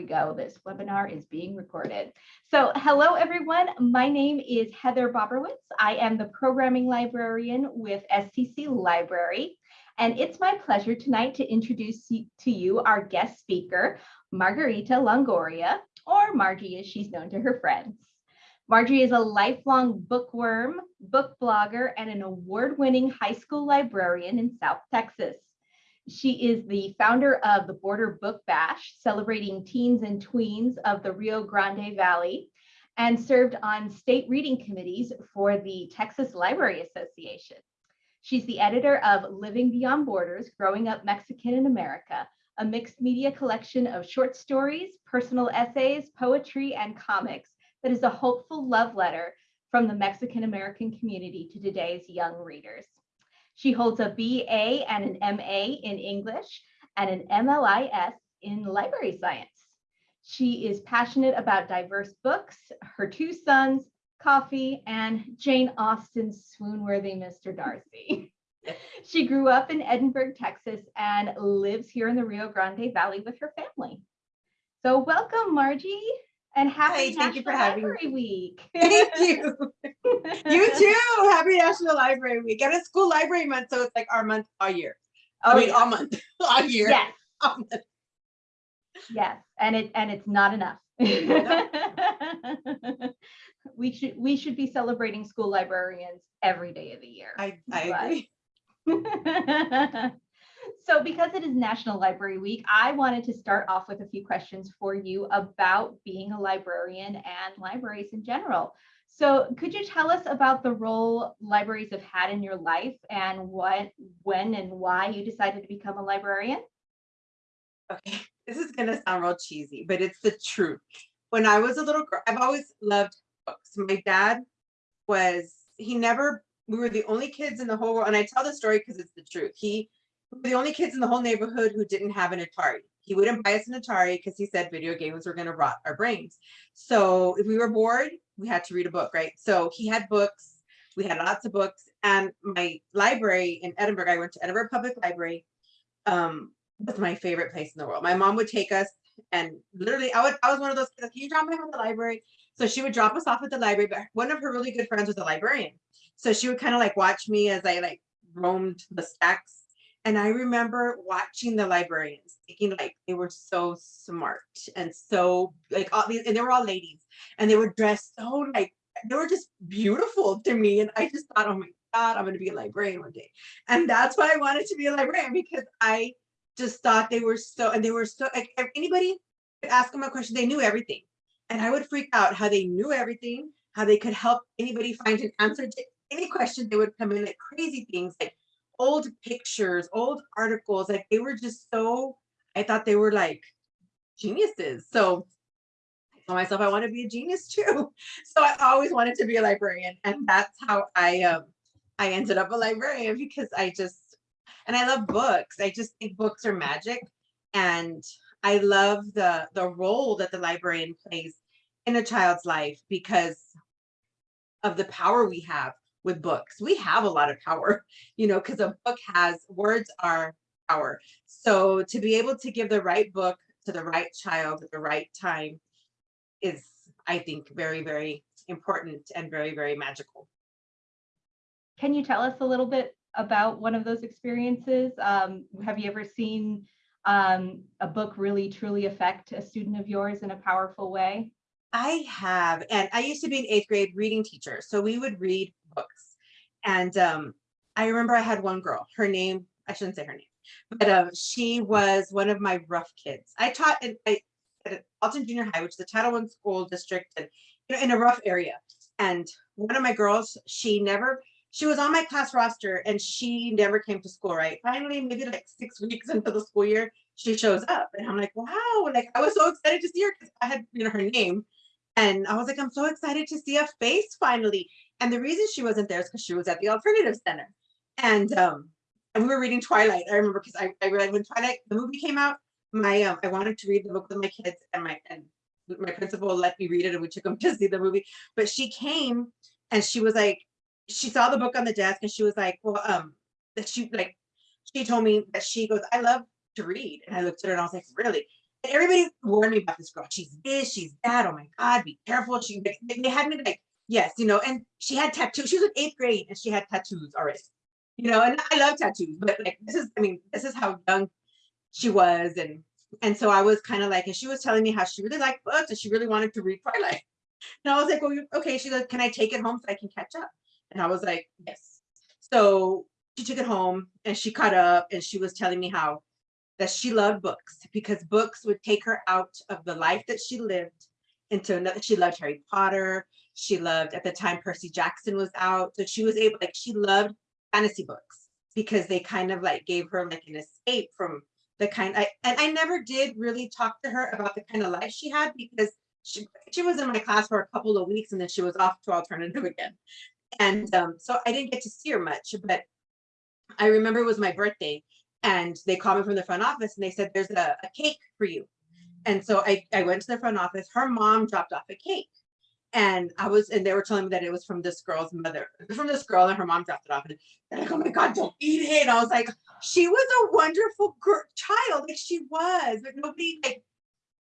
we go. This webinar is being recorded. So hello, everyone. My name is Heather Boberwitz. I am the programming librarian with STC Library. And it's my pleasure tonight to introduce to you our guest speaker, Margarita Longoria, or Margie as she's known to her friends. Margie is a lifelong bookworm, book blogger, and an award-winning high school librarian in South Texas. She is the founder of the Border Book Bash, celebrating teens and tweens of the Rio Grande Valley, and served on state reading committees for the Texas Library Association. She's the editor of Living Beyond Borders, Growing Up Mexican in America, a mixed media collection of short stories, personal essays, poetry, and comics that is a hopeful love letter from the Mexican American community to today's young readers. She holds a BA and an MA in English and an MLIS in library science. She is passionate about diverse books, her two sons, coffee, and Jane Austen's swoon-worthy Mr. Darcy. she grew up in Edinburg, Texas, and lives here in the Rio Grande Valley with her family. So welcome, Margie and happy Hi, thank you for National having Library Week. Thank you. you too. Happy National Library Week. And it's school library month, so it's like our month all year. Oh, I mean, yeah. all month, all year. Yes, all month. yes, and it and it's not enough. we should we should be celebrating school librarians every day of the year. I, I agree. So because it is National Library Week, I wanted to start off with a few questions for you about being a librarian and libraries in general. So could you tell us about the role libraries have had in your life and what, when and why you decided to become a librarian? Okay, this is gonna sound real cheesy, but it's the truth. When I was a little girl, I've always loved books. My dad was, he never, we were the only kids in the whole world, and I tell the story because it's the truth. He, we were the only kids in the whole neighborhood who didn't have an Atari. He wouldn't buy us an Atari because he said video games were gonna rot our brains. So if we were bored, we had to read a book, right? So he had books, we had lots of books, and my library in Edinburg, I went to Edinburg Public Library, um, was my favorite place in the world. My mom would take us and literally I would I was one of those kids, can you drop me off at the library? So she would drop us off at the library, but one of her really good friends was a librarian. So she would kind of like watch me as I like roamed the stacks. And I remember watching the librarians thinking like they were so smart and so like all these and they were all ladies and they were dressed so like they were just beautiful to me. And I just thought, oh my God, I'm gonna be a librarian one day. And that's why I wanted to be a librarian because I just thought they were so, and they were so, like, if anybody could ask them a question, they knew everything. And I would freak out how they knew everything, how they could help anybody find an answer to any question. They would come in like crazy things, like old pictures, old articles, like they were just so, I thought they were like geniuses. So I told myself I want to be a genius too. So I always wanted to be a librarian. And that's how I, um, I ended up a librarian because I just, and I love books. I just think books are magic. And I love the the role that the librarian plays in a child's life because of the power we have with books. We have a lot of power, you know, because a book has words are power. So to be able to give the right book to the right child at the right time is, I think, very, very important and very, very magical. Can you tell us a little bit about one of those experiences? Um, have you ever seen um, a book really truly affect a student of yours in a powerful way? I have, and I used to be an eighth grade reading teacher, so we would read books. And um, I remember I had one girl, her name, I shouldn't say her name, but um, she was one of my rough kids. I taught in, I, at Alton Junior High, which is the Title One school district, and you know, in a rough area. And one of my girls, she never, she was on my class roster and she never came to school, right? Finally, maybe like six weeks into the school year, she shows up and I'm like, wow, like I was so excited to see her because I had, you know, her name. And I was like, I'm so excited to see a face finally. And the reason she wasn't there is because she was at the alternative center. And um, and we were reading Twilight. I remember because I, I read when Twilight, the movie came out, my um, I wanted to read the book with my kids and my and my principal let me read it and we took them to see the movie. But she came and she was like, she saw the book on the desk and she was like, well, um, that she like, she told me that she goes, I love to read. And I looked at her and I was like, really? And everybody warned me about this girl. She's this, she's that. Oh my God, be careful. She they, they had me like, yes, you know, and she had tattoos. She was in eighth grade and she had tattoos already. You know, and I love tattoos, but like this is, I mean, this is how young she was. And and so I was kind of like, and she was telling me how she really liked books and she really wanted to read Twilight. And I was like, well, okay. She goes, can I take it home so I can catch up? And I was like, yes. So she took it home and she caught up and she was telling me how that she loved books because books would take her out of the life that she lived into another. She loved Harry Potter. She loved at the time Percy Jackson was out. So she was able, like, she loved fantasy books because they kind of like gave her like an escape from the kind I and I never did really talk to her about the kind of life she had because she, she was in my class for a couple of weeks and then she was off to alternative again. And um, so I didn't get to see her much, but I remember it was my birthday and they called me from the front office and they said, there's a, a cake for you. And so I, I went to the front office, her mom dropped off a cake. And I was, and they were telling me that it was from this girl's mother, from this girl, and her mom dropped it off. And they're like, oh my God, don't eat it. And I was like, she was a wonderful girl, child, like she was, but nobody like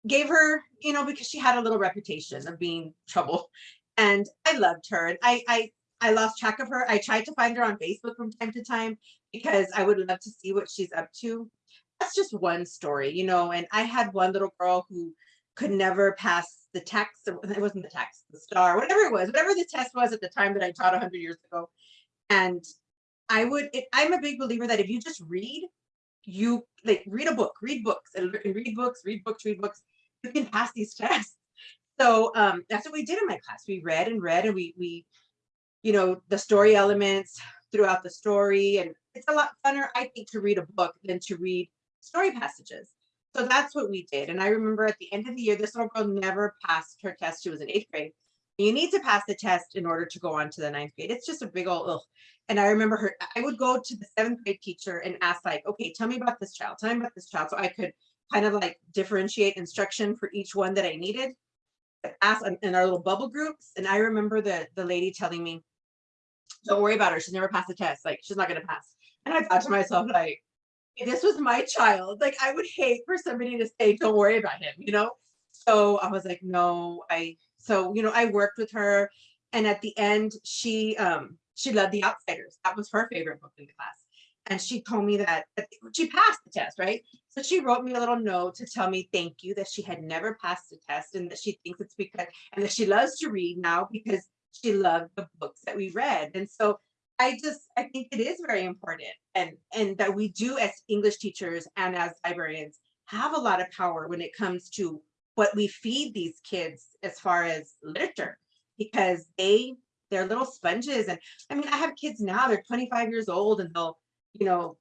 gave her, you know, because she had a little reputation of being trouble. And I loved her. And I, I, I lost track of her. I tried to find her on Facebook from time to time because I would love to see what she's up to. That's just one story, you know. And I had one little girl who could never pass the text. It wasn't the text, the STAAR, whatever it was, whatever the test was at the time that I taught 100 years ago. And I would, it, I'm a big believer that if you just read, you like read a book, read books, and read books, read books, read books, you can pass these tests. So um, that's what we did in my class. We read and read, and we we, you know, the story elements throughout the story, and it's a lot funner, I think, to read a book than to read story passages. So that's what we did. And I remember at the end of the year, this little girl never passed her test. She was in eighth grade. You need to pass the test in order to go on to the ninth grade. It's just a big old ugh. And I remember her, I would go to the seventh grade teacher and ask like, okay, tell me about this child, tell me about this child. So I could kind of like differentiate instruction for each one that I needed. Ask in- our little bubble groups. And I remember the, the lady telling me, don't worry about her. She's never passed the test. Like she's not gonna pass. And I thought to myself, like, this was my child, like I would hate for somebody to say, don't worry about him, you know? So I was like, no, I, so, you know, I worked with her and at the end, she, um, she loved The Outsiders. That was her favorite book in the class. And she told me that, that she passed the test, right? So she wrote me a little note to tell me thank you that she had never passed the test and that she thinks it's because, and that she loves to read now because she loved the books that we read. And so I just, I think it is very important and, and that we do as English teachers and as librarians have a lot of power when it comes to what we feed these kids as far as literature, because they, they're little sponges. And I mean, I have kids now, they're 25 years old and they'll, you know,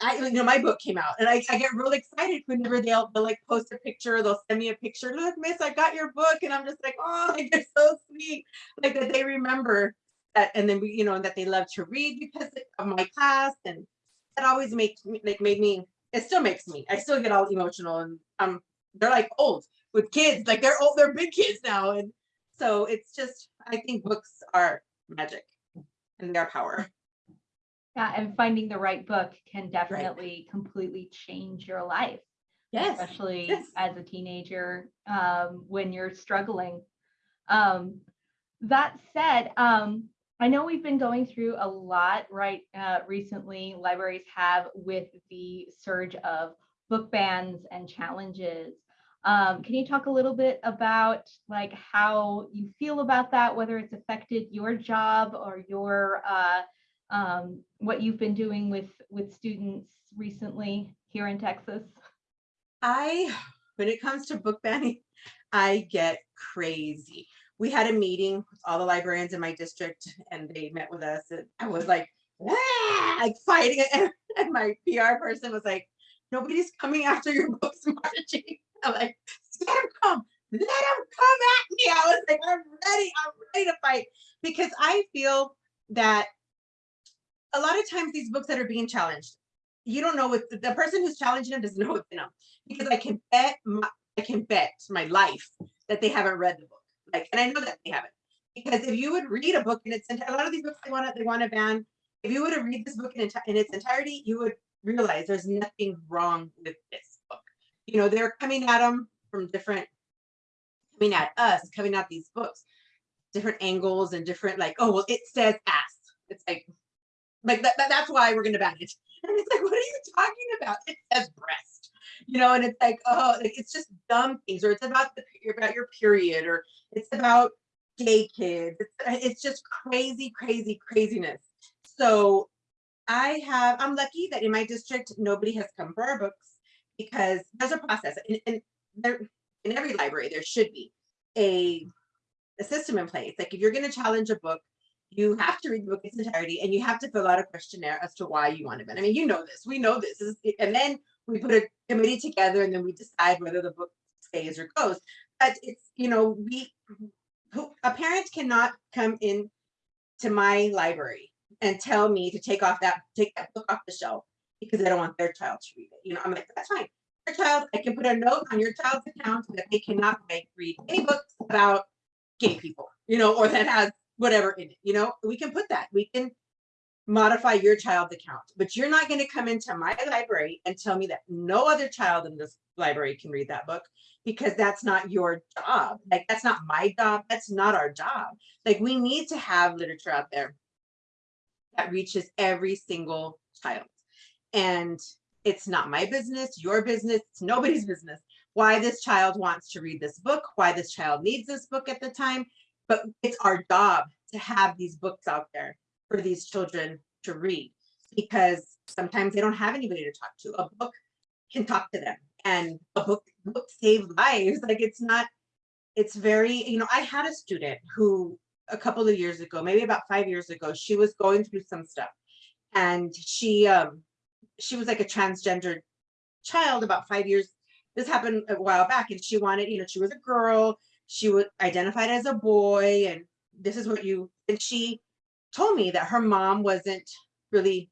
I, you know, my book came out and I, I get really excited whenever they'll, they'll like post a picture, they'll send me a picture, look, miss, I got your book. And I'm just like, oh, like, they're so sweet. Like that they remember and then we, you know, that they love to read because of my class. And that always makes me, like, made me, it still makes me, I still get all emotional and um, they're like old with kids, like they're old, they're big kids now. And so it's just, I think books are magic and their power. Yeah, and finding the right book can definitely completely change your life, Yes. especially yes. as a teenager um, when you're struggling. Um, that said, um, I know we've been going through a lot right uh, recently. Libraries have with the surge of book bans and challenges. Um, can you talk a little bit about like how you feel about that, whether it's affected your job or your uh, um, what you've been doing with with students recently here in Texas? I, when it comes to book banning, I get crazy. We had a meeting with all the librarians in my district and they met with us and I was like, like fighting and, and my PR person was like, nobody's coming after your books, Margie. I'm like, let them come, let them come at me. I was like, I'm ready, I'm ready to fight because I feel that a lot of times these books that are being challenged, you don't know what the the person who's challenging them doesn't know what's in them because I can bet my, I can bet my life that they haven't read the book. Like, and I know that they haven't because if you would read a book in its a lot of these books they want to they want to ban. If you were to read this book in, in its entirety, you would realize there's nothing wrong with this book. you know, they're coming at them from different, coming at us, coming at these books, different angles and different like, oh, well, it says ass. It's like, like that, that- that's why we're gonna ban it. And it's like, what are you talking about? It says breast, you know, and it's like, oh, like, it's just dumb things, or it's about the about your period, or it's about gay kids. It's, it's just crazy, crazy, craziness. So I have, I'm lucky that in my district, nobody has come for our books because there's a process and, and there, in every library, there should be a, a system in place. Like if you're gonna challenge a book, you have to read the book in its entirety and you have to fill out a questionnaire as to why you want to ban. I mean, you know this, we know this, This is- and then we put a committee together and then we decide whether the book stays or goes. But it's, you know, we, a parent cannot come in to my library and tell me to take off that, take that book off the shelf because they don't want their child to read it. You know, I'm like, that's fine. Your child, I can put a note on your child's account that they cannot like, read any books about gay people, you know, or that has whatever in it, you know, we can put that, we can modify your child's account, but you're not gonna come into my library and tell me that no other child in this library can read that book because that's not your job. Like, that's not my job, that's not our job. Like, we need to have literature out there that reaches every single child. And it's not my business, your business, it's nobody's business why this child wants to read this book, why this child needs this book at the time. But it's our job to have these books out there for these children to read because sometimes they don't have anybody to talk to. A book can talk to them and a book, save lives. Like it's not, it's very, you know, I had a student who a couple of years ago, maybe about five years ago, she was going through some stuff and she, um, she was like a transgender child about five years. This happened a while back and she wanted, you know, she was a girl, she was identified as a boy and this is what you, and she told me that her mom wasn't really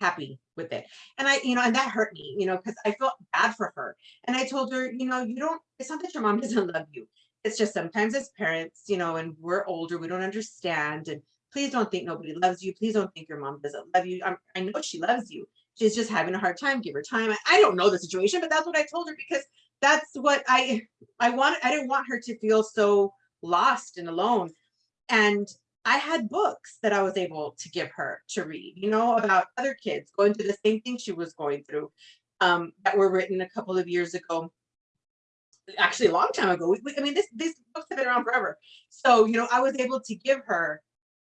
happy with it. And I, you know, and that hurt me, you know, because I felt bad for her. And I told her, you know, you don't, it's not that your mom doesn't love you. It's just sometimes as parents, you know, and we're older, we don't understand. And please don't think nobody loves you. Please don't think your mom doesn't love you. I'm, I know she loves you. She's just having a hard time. Give her time. I, I don't know the situation, but that's what I told her because that's what I, I want. I didn't want her to feel so lost and alone. And I had books that I was able to give her to read, you know, about other kids going through the same thing she was going through um, that were written a couple of years ago. Actually, a long time ago. I mean, this, these books have been around forever. So, you know, I was able to give her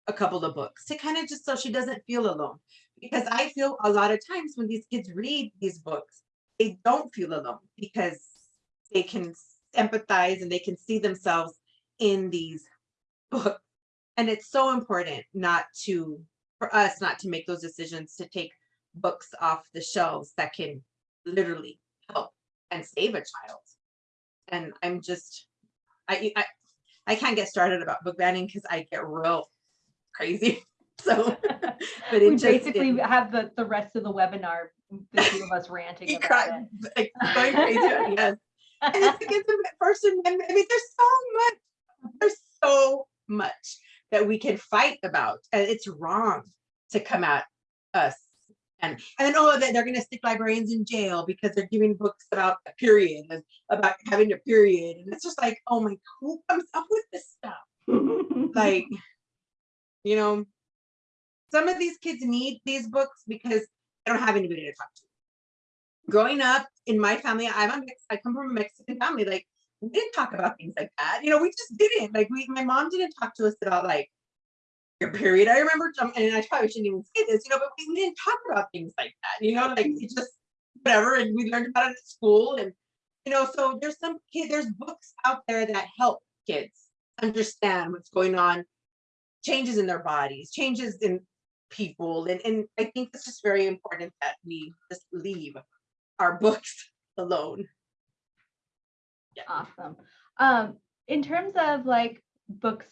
a couple of books to kind of just so she doesn't feel alone. Because I feel a lot of times when these kids read these books, they don't feel alone because they can empathize and they can see themselves in these books. And it's so important not to, for us not to make those decisions to take books off the shelves that can literally help and save a child. And I'm just, I, I, I can't get started about book banning because I get real crazy. So, but it We basically have the, the rest of the webinar, the two of us ranting about cry, it. like, going crazy, yes. And it's against the First Amendment. I mean, there's so much, there's so much that we can fight about. And it's wrong to come at us. And, and then, oh, they- they're gonna stick librarians in jail because they're giving books about a period and about having a period. And it's just like, oh my, who comes up with this stuff? Like, you know, some of these kids need these books because they don't have anybody to talk to growing up in my family, I'm a mix, I come from a Mexican family, like we didn't talk about things like that. You know, we just didn't. Like we my mom didn't talk to us about like your period. I remember and I probably shouldn't even say this, you know, but we didn't talk about things like that, you know, like it just whatever, and we learned about it at school. And you know, so there's some kid, there's books out there that help kids understand what's going on, changes in their bodies, changes in people. And, and I think it's just very important that we just leave our books alone. Awesome. Um, in terms of like books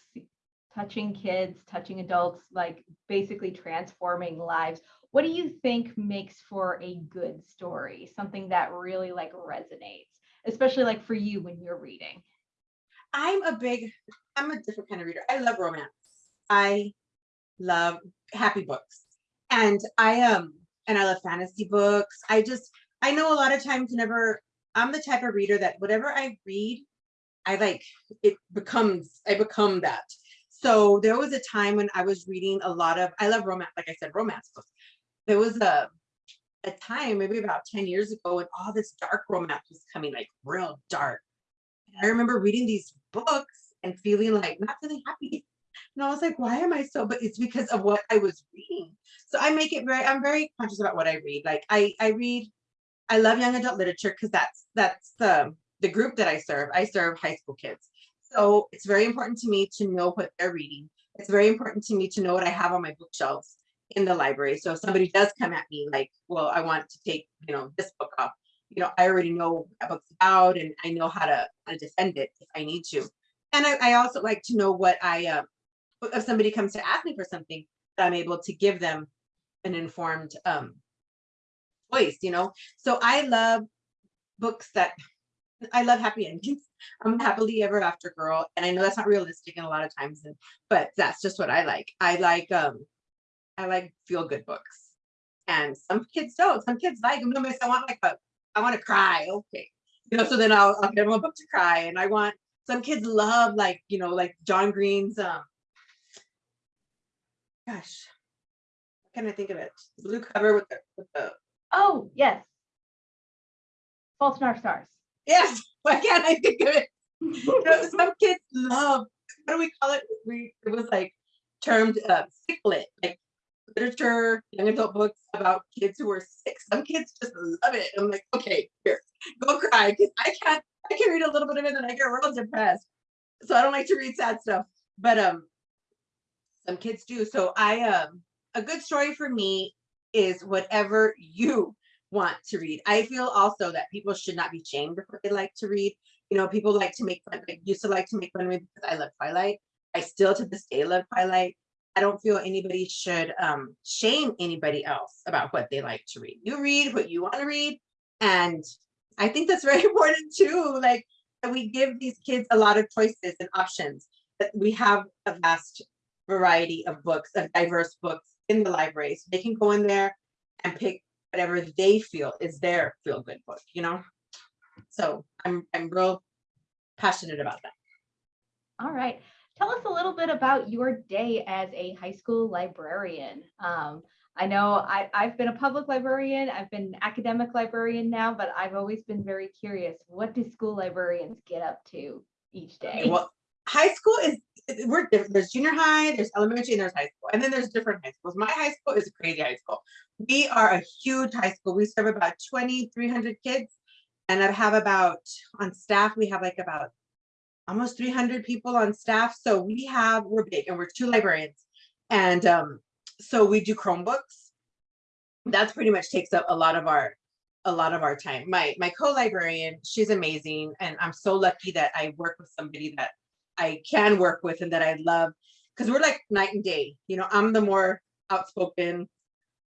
touching kids, touching adults, like basically transforming lives, what do you think makes for a good story? Something that really like resonates, especially like for you when you're reading. I'm a big, I'm a different kind of reader. I love romance. I love happy books. And I um and I love fantasy books. I just I know a lot of times whenever I'm the type of reader that whatever I read, I like it becomes I become that. So there was a time when I was reading a lot of I love romance, like I said, romance books. There was a a time maybe about 10 years ago when all this dark romance was coming, like real dark. And I remember reading these books and feeling like not feeling happy. And I was like, why am I so? But it's because of what I was reading. So I make it very, I'm very conscious about what I read. Like I I read, I love young adult literature because that's that's the the group that I serve. I serve high school kids. So it's very important to me to know what they're reading. It's very important to me to know what I have on my bookshelves in the library. So if somebody does come at me like, well, I want to take, you know, this book off, you know, I already know what book's about and I know how to, how to defend it if I need to. And I, I also like to know what I, uh, if somebody comes to ask me for something, that I'm able to give them an informed um, choice, you know? So I love books that, I love happy endings. I'm happily ever after girl. And I know that's not realistic in a lot of times, but that's just what I like. I like, um, I like feel good books. And some kids don't. Some kids like them. I want like a, I want to cry. Okay. You know, so then I'll, I'll give them a book to cry. And I want, some kids love like, you know, like John Green's, um, gosh, can I think of it? Blue cover with the, with the, Oh, yes. Fault in Stars. yes, why can't I think of it? You know, some kids love, what do we call it? We, it was like termed uh, like literature, young adult books about kids who are sick. Some kids just love it. I'm like, okay, here, go cry. Because I can't, I can read a little bit of it and I get real depressed. So I don't like to read sad stuff. But um, some kids do. So I um, a good story for me is whatever you want to read. I feel also that people should not be shamed of what they like to read. You know, people like to make fun, like used to like to make fun of me because I love Twilight. I still to this day love Twilight. I don't feel anybody should um, shame anybody else about what they like to read. You read what you want to read. And I think that's very important too. Like that we give these kids a lot of choices and options, that we have a vast variety of books, of diverse books in the library. So they can go in there and pick whatever they feel is their feel good book, you know? So I'm, I'm real passionate about that. All right. Tell us a little bit about your day as a high school librarian. Um, I know I, I've been a public librarian, I've been an academic librarian now, but I've always been very curious. What do school librarians get up to each day? Well, high school is we're different. There's junior high, there's elementary, and there's high school, and then there's different high schools. My high school is a crazy high school. We are a huge high school. We serve about 20, 300 kids, and I have about on staff. We have like about almost 300 people on staff. So we have we're big, and we're two librarians, and um, so we do Chromebooks. That's pretty much takes up a lot of our a lot of our time. My my co-librarian, she's amazing, and I'm so lucky that I work with somebody that I can work with and that I love because we're like night and day. You know, I'm the more outspoken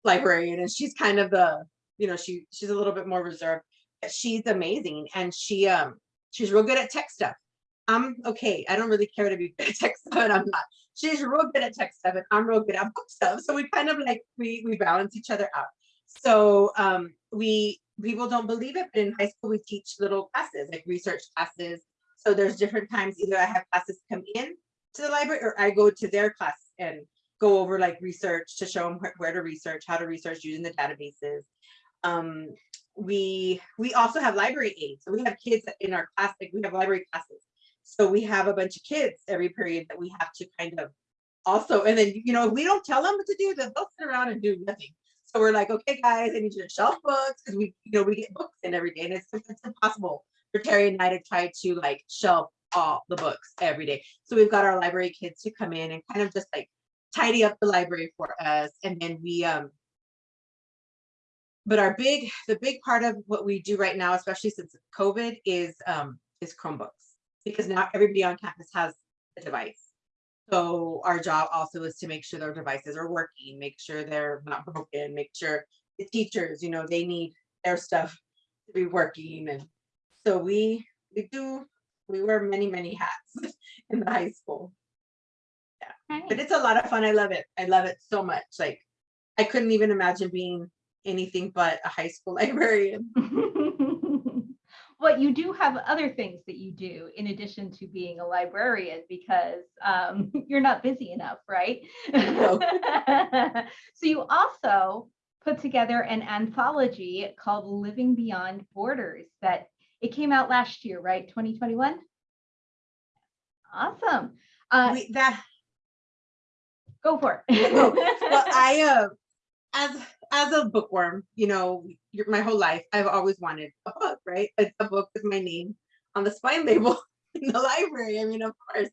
librarian and she's kind of the, you know, she she's a little bit more reserved. She's amazing and she um she's real good at tech stuff. I'm okay. I don't really care to be tech stuff and I'm not. She's real good at tech stuff and I'm real good at book stuff. So we kind of like we we balance each other out. So um we people don't believe it, but in high school we teach little classes like research classes so there's different times either I have classes come in to the library or I go to their class and go over like research to show them where, where to research, how to research using the databases. Um, we we also have library aides. So we have kids in our class, like we have library classes. So we have a bunch of kids every period that we have to kind of also, and then, you know, if we don't tell them what to do, then they'll sit around and do nothing. So we're like, okay, guys, I need you to shelf books because we, you know, we get books in every day and it's, it's impossible Terry and I to try to like shelf all the books every day. So we've got our library kids to come in and kind of just like tidy up the library for us. And then we, um, but our big, the big part of what we do right now, especially since COVID is, um, is Chromebooks because now everybody on campus has a device. So our job also is to make sure their devices are working, make sure they're not broken, make sure the teachers, you know, they need their stuff to be working and so we we do we wear many many hats in the high school Yeah. but it's a lot of fun i love it i love it so much like i couldn't even imagine being anything but a high school librarian but you do have other things that you do in addition to being a librarian because um, you're not busy enough, right? No. so you also put together an anthology called Living Beyond Borders that it came out last year, right? 2021. Awesome. Uh, We, that, go for it. well, I, uh, as, as a bookworm, you know, your- my whole life, I've always wanted a book, right? A, a book with my name on the spine label in the library. I mean, of course,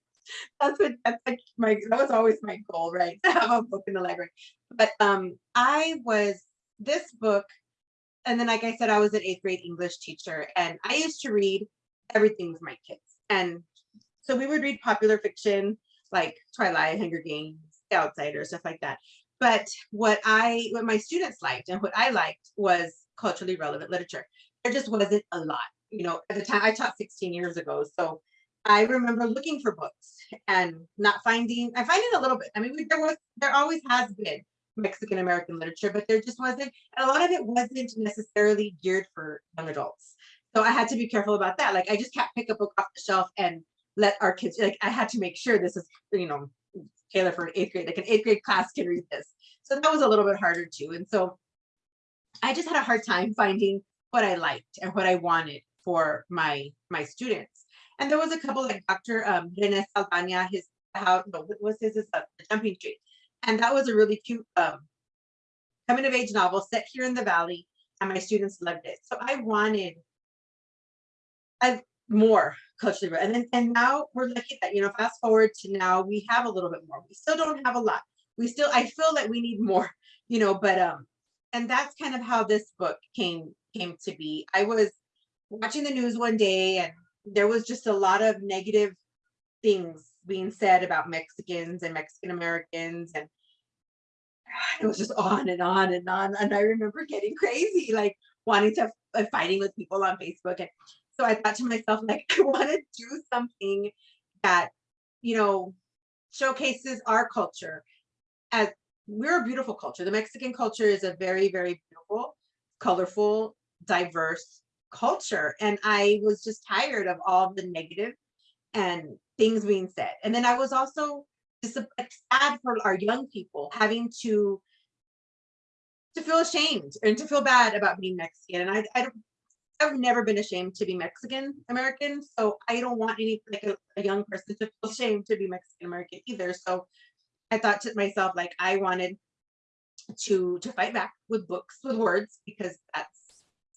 that's what, that's like my, that was always my goal, right? To have a book in the library. But, um, I was, this book, and then like I said, I was an eighth grade English teacher and I used to read everything with my kids. And so we would read popular fiction like Twilight, Hunger Games, The Outsider, stuff like that. But what I, what my students liked and what I liked was culturally relevant literature. There just wasn't a lot, you know, at the time I taught 16 years ago. So I remember looking for books and not finding, I find it a little bit, I mean, there was, there always has been Mexican American literature, but there just wasn't, and a lot of it wasn't necessarily geared for young adults. So I had to be careful about that. Like I just can't pick a book off the shelf and let our kids, like I had to make sure this is, you know, Taylor for an eighth grade, like an eighth grade class can read this. So that was a little bit harder too. And so I just had a hard time finding what I liked and what I wanted for my my students. And there was a couple like Dr. Um, Rene Saldana, his how what was his, his uh, the Jumping Tree, and that was a really cute um, coming of age novel set here in the valley, and my students loved it. So I wanted I more culturally, and then and now we're lucky that you know fast forward to now we have a little bit more. We still don't have a lot. We still I feel that we need more, you know, but um, and that's kind of how this book came came to be. I was watching the news one day and there was just a lot of negative things being said about Mexicans and Mexican Americans and it was just on and on and on. And I remember getting crazy, like wanting to uh, fighting with people on Facebook. And so I thought to myself, like, I want to do something that, you know, showcases our culture as we're a beautiful culture. The Mexican culture is a very, very beautiful, colorful, diverse culture. And I was just tired of all the negative and things being said. And then I was also sad for our young people having to to feel ashamed and to feel bad about being Mexican. And I, I I've never been ashamed to be Mexican American, so I don't want any like a, a young person to feel ashamed to be Mexican American either. So I thought to myself, like I wanted to to fight back with books with words because that's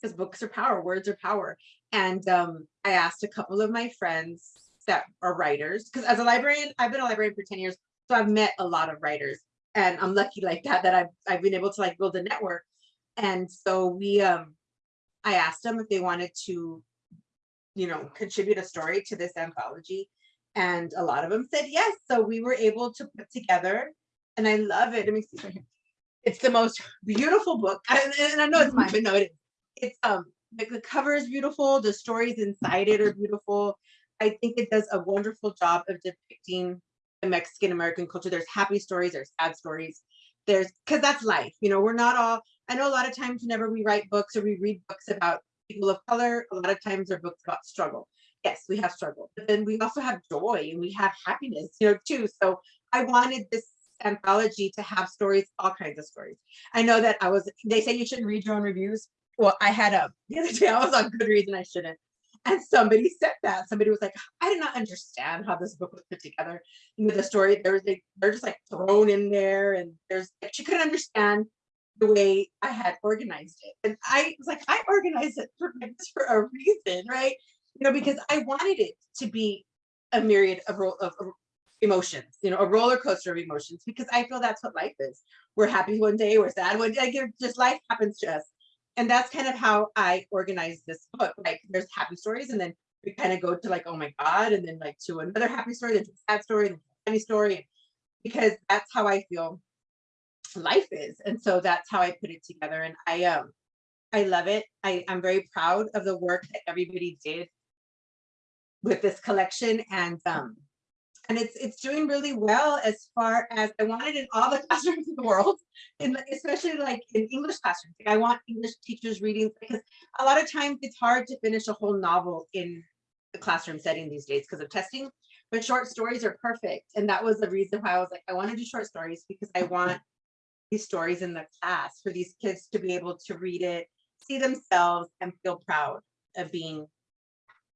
because books are power, words are power. And um, I asked a couple of my friends that are writers because as a librarian, I've been a librarian for 10 years, so I've met a lot of writers and I'm lucky like that that I've I've been able to like build a network. And so we um I asked them if they wanted to, you know, contribute a story to this anthology. And a lot of them said yes. So we were able to put together, and I love it. Let me see right here. It's the most beautiful book. And, and I know it's mine, but no, it is. It's um the, the cover is beautiful, the stories inside it are beautiful. I think it does a wonderful job of depicting the Mexican American culture. There's happy stories, there's sad stories. There's because that's life. You know, we're not all I know a lot of times whenever we write books or we read books about people of color, a lot of times they're books about struggle. Yes, we have struggle, but then we also have joy and we have happiness, you know, too. So I wanted this anthology to have stories, all kinds of stories. I know that I was, they say you shouldn't read your own reviews. Well, I had a, the other day I was on Goodreads and I shouldn't. And somebody said that. Somebody was like, I did not understand how this book was put together. You know, the story, there's they, they're just like thrown in there and there's, like, she couldn't understand the way I had organized it. And I was like, I organized it for, for a reason, right? You know, because I wanted it to be a myriad of, of, of emotions, you know, a roller coaster of emotions, because I feel that's what life is. We're happy one day, we're sad one day, like, just life happens to us. And that's kind of how I organize this book. Like there's happy stories and then we kind of go to like, oh my God, and then like to another happy story, then to a sad story, then a funny story, because that's how I feel life is. And so that's how I put it together. And I um I love it. I, I'm very proud of the work that everybody did with this collection. And um and it's it's doing really well as far as I want it in all the classrooms in the world, in the- especially like in English classrooms. Like, I want English teachers reading because a lot of times it's hard to finish a whole novel in the classroom setting these days because of testing. But short stories are perfect, and that was the reason why I was like, I want to do short stories because I want these stories in the class for these kids to be able to read it, see themselves, and feel proud of being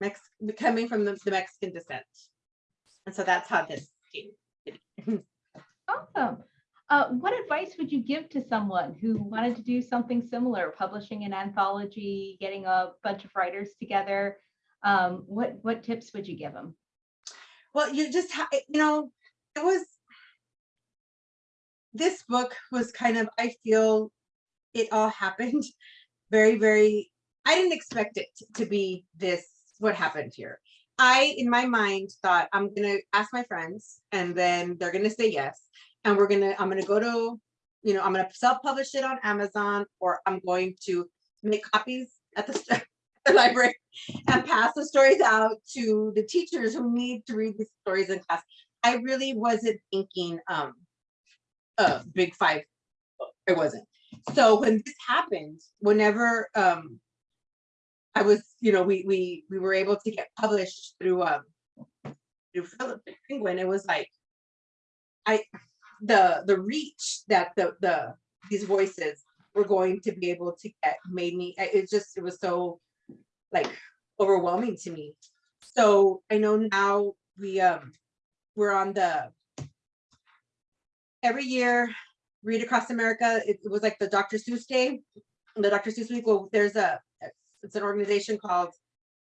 Mex coming from the, the Mexican descent. And so that's how this came. Awesome. Uh, what advice would you give to someone who wanted to do something similar, publishing an anthology, getting a bunch of writers together? Um, what what tips would you give them? Well, you just you know, it was, this book was kind of, I feel it all happened very, very, I didn't expect it to be this, what happened here. I, in my mind, thought I'm gonna ask my friends and then they're gonna say yes. And we're gonna, I'm gonna go to, you know, I'm gonna self-publish it on Amazon or I'm going to make copies at the the library and pass the stories out to the teachers who need to read these stories in class. I really wasn't thinking um a big five. It wasn't. So when this happened, whenever um I was, you know, we we we were able to get published through um through Philomel Penguin, it was like I the the reach that the the these voices were going to be able to get made me it just it was so like overwhelming to me. So I know now we um we're on the every year read across America. It, it was like the Dr. Seuss Day, the Dr. Seuss Week. Well, there's a it's an organization called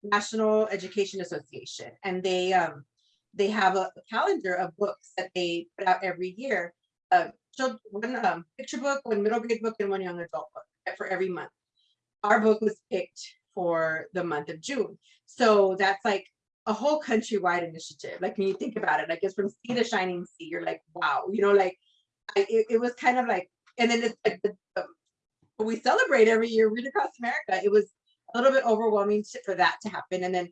National Education Association, and they um they have a calendar of books that they put out every year. Uh, one um, picture book, one middle grade book, and one young adult book for every month. Our book was picked for the month of June. So that's like a whole countrywide initiative. Like when you think about it, like it's from sea to shining sea, you're like, wow, you know, like I, it, it was kind of like, and then it's like the, the, we celebrate every year, read across America. It was a little bit overwhelming to- for that to happen. And then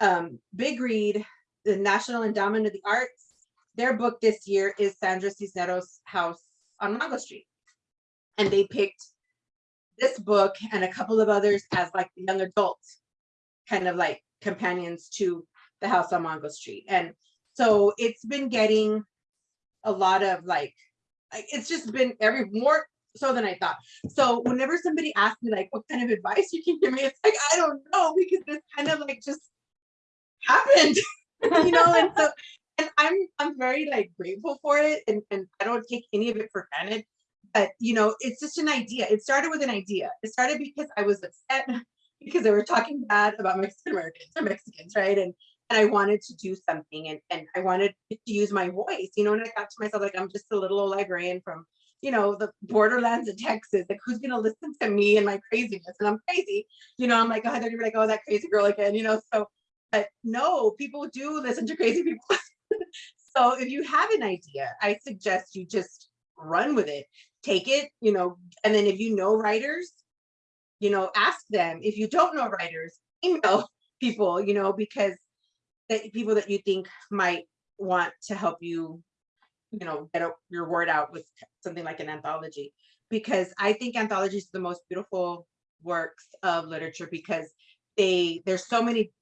um, Big Read, the National Endowment of the Arts, their book this year is Sandra Cisneros' House on Mango Street. And they picked this book and a couple of others as like the young adult kind of like companions to the house on Mango Street. And so it's been getting a lot of like it's just been every more so than I thought. So whenever somebody asks me like what kind of advice you can give me, it's like I don't know because this kind of like just happened, you know, and so and I'm I'm very like grateful for it and, and I don't take any of it for granted but you know, it's just an idea. It started with an idea. It started because I was upset because they were talking bad about Mexican Americans or Mexicans, right? And and I wanted to do something and, and I wanted to use my voice, you know, and I thought to myself, like, I'm just a little old librarian from, you know, the borderlands of Texas. Like, who's gonna listen to me and my craziness? And I'm crazy, you know, I'm like, oh, they're gonna be like, oh, that crazy girl again, you know. So, but no, people do listen to crazy people. so if you have an idea, I suggest you just run with it take it, you know, and then if you know writers, you know, ask them. If you don't know writers, email people, you know, because that people that you think might want to help you, you know, get your word out with something like an anthology. Because I think anthologies are the most beautiful works of literature because they there's so many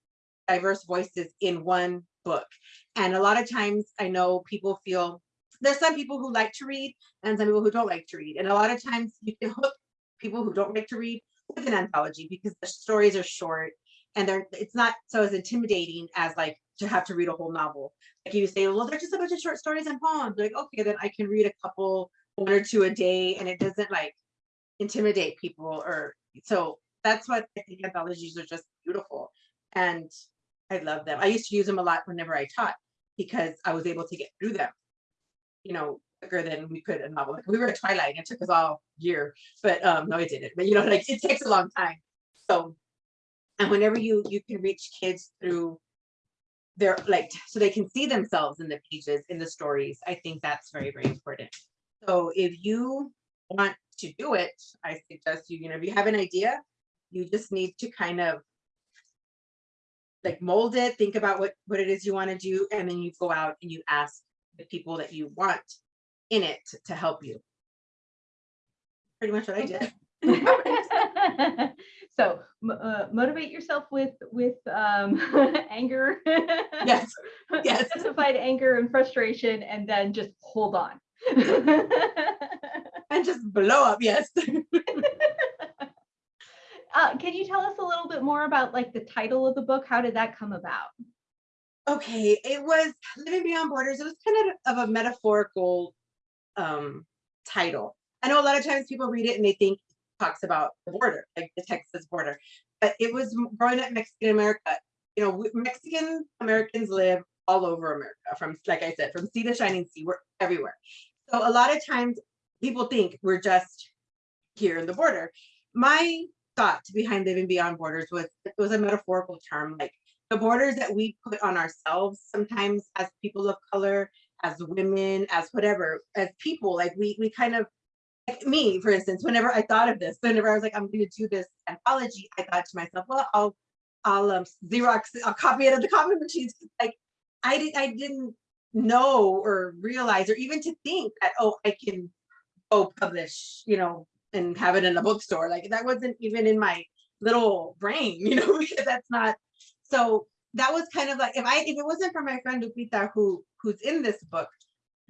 diverse voices in one book. And a lot of times I know people feel there's some people who like to read and some people who don't like to read. And a lot of times you can hook people who don't like to read with an anthology because the stories are short and they're it's not so as intimidating as like to have to read a whole novel. Like you say, well, they're just a bunch of short stories and poems. Like, okay, then I can read a couple, one or two a day, and it doesn't like intimidate people or so that's what I think anthologies are just beautiful. And I love them. I used to use them a lot whenever I taught because I was able to get through them you know, quicker than we could a novel. Like we were at Twilight, and it took us all year, but um, no, it didn't. But you know, like it takes a long time. So, and whenever you you can reach kids through their like, so they can see themselves in the pages, in the stories, I think that's very, very important. So if you want to do it, I suggest you, you know, if you have an idea, you just need to kind of like mold it, think about what, what it is you want to do, and then you go out and you ask the people that you want in it to help you. Pretty much what I did. So uh, motivate yourself with, with um, anger. Yes, yes. Justified anger and frustration, and then just hold on. And just blow up, yes. Uh, Can you tell us a little bit more about like the title of the book? How did that come about? Okay, it was Living Beyond Borders. It was kind of of a metaphorical um title. I know a lot of times people read it and they think talks about the border, like the Texas border. But it was growing up Mexican America. You know, Mexican Americans live all over America, from like I said, from sea to shining sea, we're everywhere. So a lot of times people think we're just here in the border. My thought behind living beyond borders was it was a metaphorical term, like the borders that we put on ourselves sometimes as people of color, as women, as whatever, as people, like we we kind of like me, for instance, whenever I thought of this, whenever I was like, I'm gonna do this anthology, I thought to myself, well, I'll I'll um Xerox, I'll copy it at the copy machines. Like I didn't I didn't know or realize or even to think that, oh, I can go publish, you know, and have it in a bookstore. Like that wasn't even in my little brain, you know, because that's not so that was kind of like if I if it wasn't for my friend Lupita who who's in this book,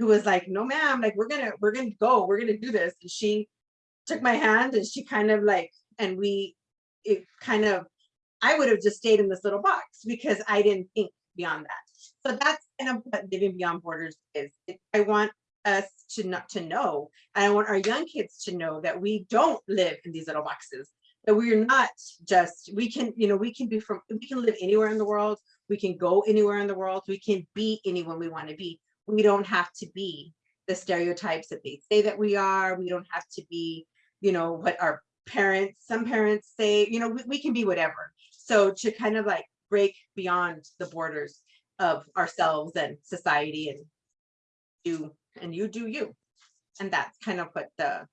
who was like, no ma'am, like we're gonna we're gonna go, we're gonna do this. And she took my hand and she kind of like and we it kind of I would have just stayed in this little box because I didn't think beyond that. So that's kind of what living beyond borders is. I want us to not to know, and I want our young kids to know that we don't live in these little boxes that we're not just we can you know we can be from we can live anywhere in the world we can go anywhere in the world we can be anyone we want to be we don't have to be the stereotypes that they say that we are. We don't have to be you know what our parents some parents say you know we, we can be whatever. So to kind of like break beyond the borders of ourselves and society and you and you do you. And that's kind of what the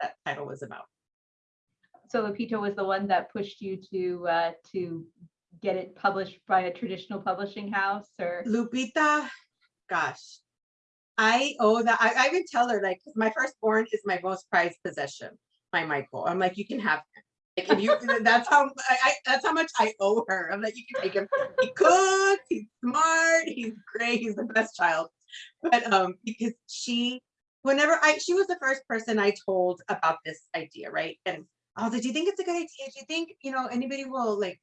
that title was about. So Lupita was the one that pushed you to, uh, to get it published by a traditional publishing house or? Lupita, gosh, I owe that. I, I even tell her like my firstborn is my most prized possession, my Michael. I'm like, you can have him. Like if you, that's how I, I, that's how much I owe her. I'm like, you can take him. He cooks. He's smart. He's great. He's the best child. But um, because she, whenever I, she was the first person I told about this idea, right? And I was like, do you think it's a good idea? Do you think you know anybody will like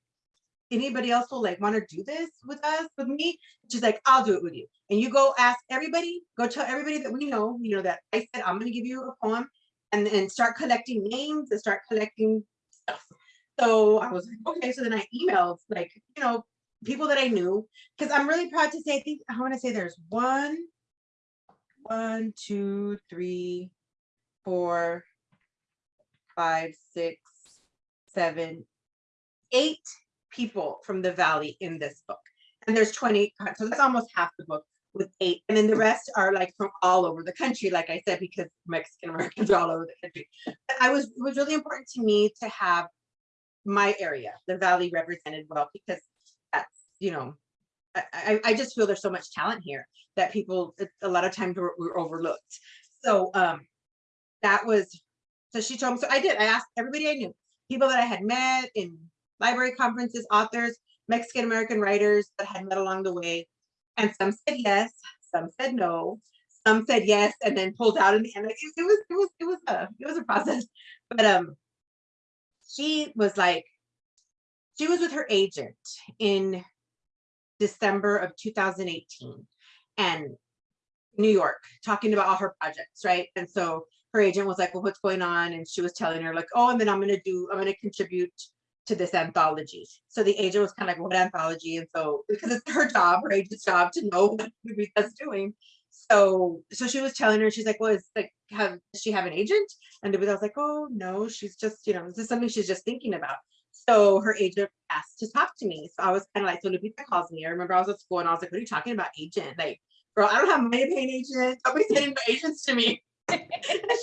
anybody else will like want to do this with us, with me? She's like, I'll do it with you. And you go ask everybody, go tell everybody that we know, you know, that I said, I'm gonna give you a poem and then start collecting names and start collecting stuff. So I was like, okay, so then I emailed like, you know, people that I knew, because I'm really proud to say, I think, I want to say there's one, one, two, three, four, five, six, seven, eight people from the valley in this book. And there's 20, so that's almost half the book with eight. And then the rest are like from all over the country, like I said, because Mexican Americans are all over the country. But I was, it was really important to me to have my area, the valley represented well, because that's, you know, I, I, just feel there's so much talent here that people, a lot of times we're, we're overlooked. So um, that was, so she told me, so I did, I asked everybody I knew, people that I had met in library conferences, authors, Mexican American writers that had met along the way. And some said yes, some said no, some said yes, and then pulled out in the end. It, it was, it was, it was a, it was a process. But um, she was like, she was with her agent in December of 2018 and New York, talking about all her projects, right? And so her agent was like, well, what's going on? And she was telling her like, oh, and then I'm gonna do, I'm gonna contribute to this anthology. So the agent was kind of like, what anthology? And so, because it's her job, her agent's job to know what Lupita's doing. So, so she was telling her, she's like, well, it's like, have, does she have an agent? And Lupita was like, oh, no, she's just, you know, this is something she's just thinking about. So her agent asked to talk to me. So I was kind of like, so Lupita calls me. I remember I was at school and I was like, what are you talking about agent? Like, girl, I don't have money to pay an agent. Don't be sending agents to me. and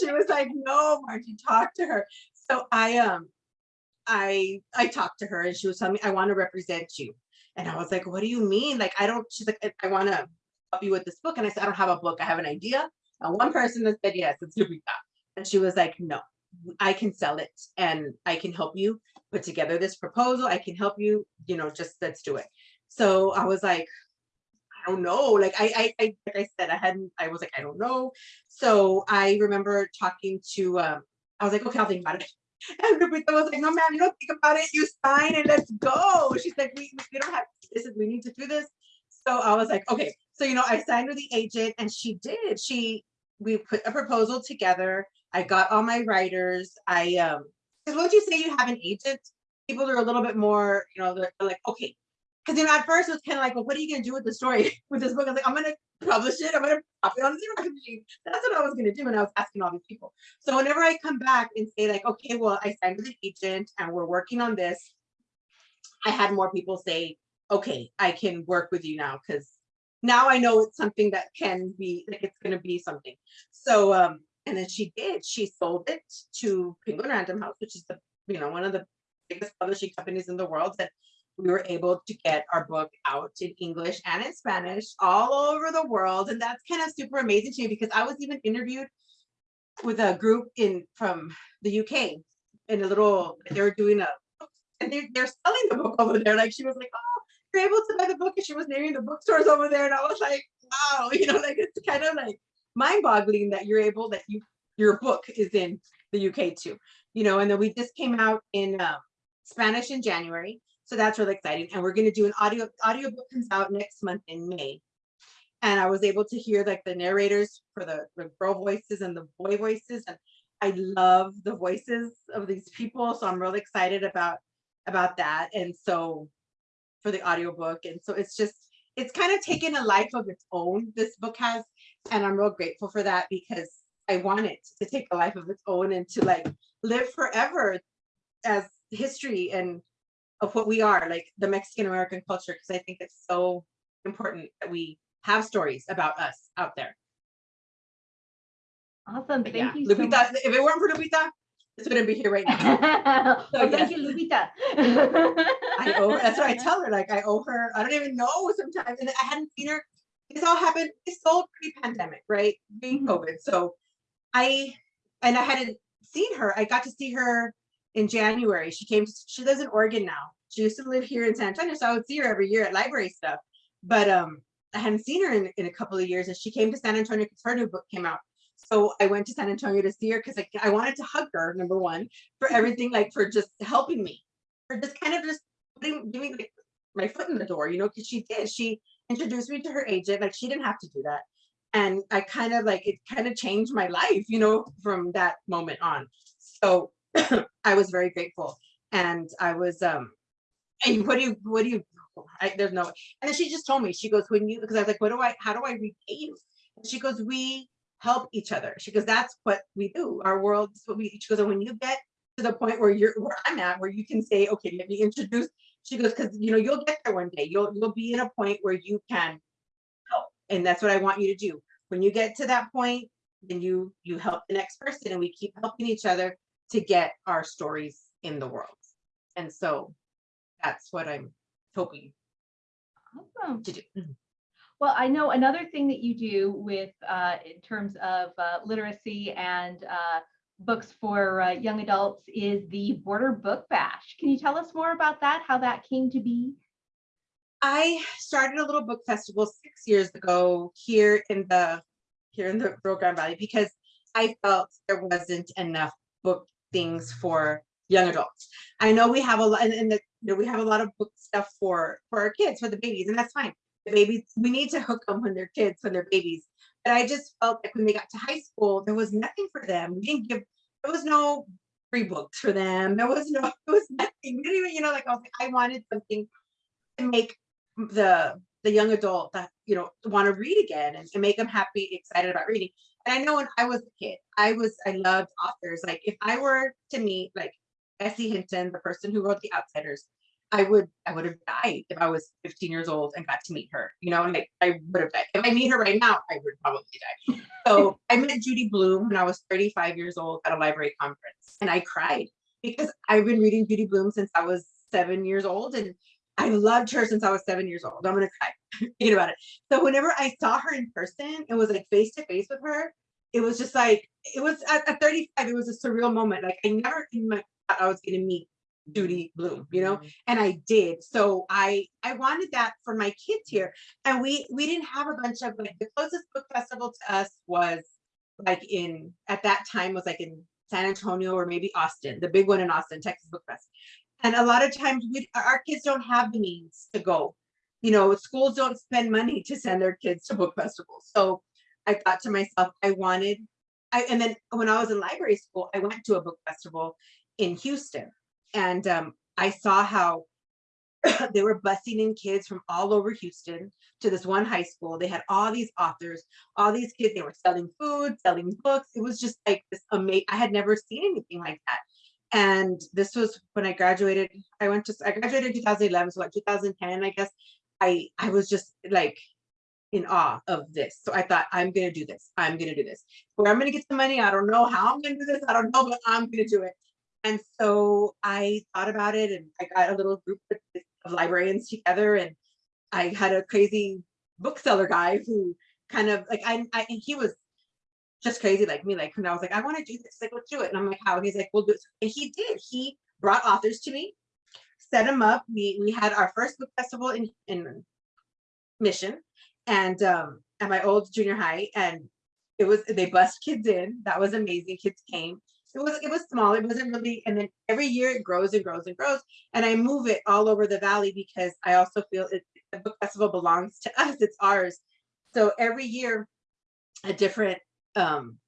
she was like, no, Margie, talk to her. So I um I I talked to her and she was telling me, I want to represent you. And I was like, what do you mean? Like, I don't, she's like, I, want to help you with this book. And I said, I don't have a book. I have an idea. And one person that said, yes, it's Lupita. And she was like, no, I can sell it and I can help you put together this proposal. I can help you, you know, just let's do it. So I was like, I don't know. Like I, I, I like I said, I hadn't, I was like, I don't know. So I remember talking to, um, I was like, okay, I'll think about it. And Lupita was like, no, man, you don't think about it. You sign and let's go. She's like, we, we don't have, this is, we need to do this. So I was like, okay. So, you know, I signed with the agent and she did, she, we put a proposal together. I got all my writers. I, um, because once you say you have an agent, people are a little bit more, you know, they're like, okay. Because you know, at first it was kind of like, well, what are you gonna do with the story with this book? I was like, I'm gonna publish it. I'm gonna pop it on the machine. That's what I was gonna do. And I was asking all these people. So whenever I come back and say like, okay, well, I signed with an agent and we're working on this, I had more people say, okay, I can work with you now because now I know it's something that can be like it's gonna be something. So um, and then she did. She sold it to Penguin Random House, which is the you know one of the biggest publishing companies in the world. That we were able to get our book out in English and in Spanish all over the world, and that's kind of super amazing to me because I was even interviewed with a group in from the UK in a little. They were doing a and they, they're selling the book over there. Like she was like, oh, you're able to buy the book, and she was naming the bookstores over there, and I was like, wow, you know, like it's kind of like mind-boggling that you're able that you your book is in the UK too, you know, and then we just came out in uh, Spanish in January. So that's really exciting. And we're going to do an audio audio book comes out next month in May. And I was able to hear like the narrators for the, the girl voices and the boy voices. And I love the voices of these people. So I'm really excited about about that. And so for the audiobook. And so it's just it's kind of taken a life of its own, this book has. And I'm real grateful for that because I want it to take a life of its own and to like live forever as history and of what we are, like the Mexican American culture, because I think it's so important that we have stories about us out there. Awesome. But Thank yeah, you so Lupita, much. if it weren't for Lupita, this wouldn't be here right now. oh, yes. thank you, Lupita. I owe, that's what I tell her, like I owe her, I don't even know sometimes, and I hadn't seen her. This all happened, it's all pre-pandemic, right? Mhm. Pre-COVID, so I, and I hadn't seen her, I got to see her in January. She came, she lives in Oregon now. She used to live here in San Antonio, so I would see her every year at library stuff. But um, I hadn't seen her in, in a couple of years, and she came to San Antonio because her new book came out. So I went to San Antonio to see her because I, I wanted to hug her, number one, for everything, like for just helping me, for just kind of just putting, giving my foot in the door, you know, because she did. She introduced me to her agent, like she didn't have to do that. And I kind of like, it kind of changed my life, you know, from that moment on. So I was very grateful. And I was, um, and what do you, what do you, I, there's no, and then she just told me, she goes, when you, because I was like, what do I, how do I repay you? And she goes, we help each other. She goes, that's what we do. Our world is what we, she goes, and when you get to the point where you're, where I'm at, where you can say, okay, let me introduce, she goes, because, you know, you'll get there one day. You'll, you'll be in a point where you can help. And that's what I want you to do. When you get to that point, then you, you help the next person and we keep helping each other to get our stories in the world. And so that's what I'm hoping Awesome. to do. Well, I know another thing that you do with, uh, in terms of uh, literacy and uh, books for uh, young adults is the Border Book Bash. Can you tell us more about that, how that came to be? I started a little book festival six years ago here in the here in the Rio Grande Valley because I felt there wasn't enough book things for young adults. I know we have a lot, and, and the, you know, we have a lot of book stuff for for our kids, for the babies, and that's fine. The babies, we need to hook them when they're kids, when they're babies. But I just felt like when they got to high school, there was nothing for them. We didn't give, there was no free books for them. There was no, there was nothing. We didn't even, you know, like I was I wanted something to make the the young adult that you know want to read again and, and make them happy excited about reading and i know when i was a kid i was i loved authors. Like if i were to meet like S.E. Hinton the person who wrote the outsiders i would i would have died if i was 15 years old and got to meet her you know and like i would have died. If i meet her right now i would probably die. So i met Judy Blume when i was 35 years old at a library conference and i cried because i've been reading Judy Blume since i was seven years old and I loved her since I was seven years old. I'm gonna cry thinking about it. So whenever I saw her in person and was like face to face with her, it was just like it was at, at 35. It was a surreal moment. Like I never in my thought I was gonna meet Judy Blume, you know, mm-hmm. and I did. So I I wanted that for my kids here, and we we didn't have a bunch of like the closest book festival to us was like in at that time was like in San Antonio or maybe Austin, the big one in Austin, Texas Book Fest. And a lot of times we our kids don't have the means to go. You know, schools don't spend money to send their kids to book festivals. So I thought to myself, I wanted, I and then when I was in library school, I went to a book festival in Houston and um, I saw how they were busing in kids from all over Houston to this one high school. They had all these authors, all these kids, they were selling food, selling books. It was just like this amazing, I had never seen anything like that. And this was when I graduated. I went to, I graduated in 2011, so like 2010, I guess. I, I was just like in awe of this. So I thought, I'm gonna do this. I'm gonna do this. Where I'm gonna get the money, I don't know how I'm gonna do this. I don't know, but I'm gonna do it. And so I thought about it and I got a little group of of librarians together and I had a crazy bookseller guy who kind of like I, I he was just crazy like me like when I was like I want to do this like let's do it. And I'm like how? And he's like we'll do it. And he did. He brought authors to me set them up. We we had our first book festival in in mission and um at my old junior high and it was they bust kids in. That was amazing. Kids came. It was it was small. It wasn't really and then every year it grows and grows and grows and i move it all over the valley because i also feel it the book festival belongs to us. It's ours. So every year a different um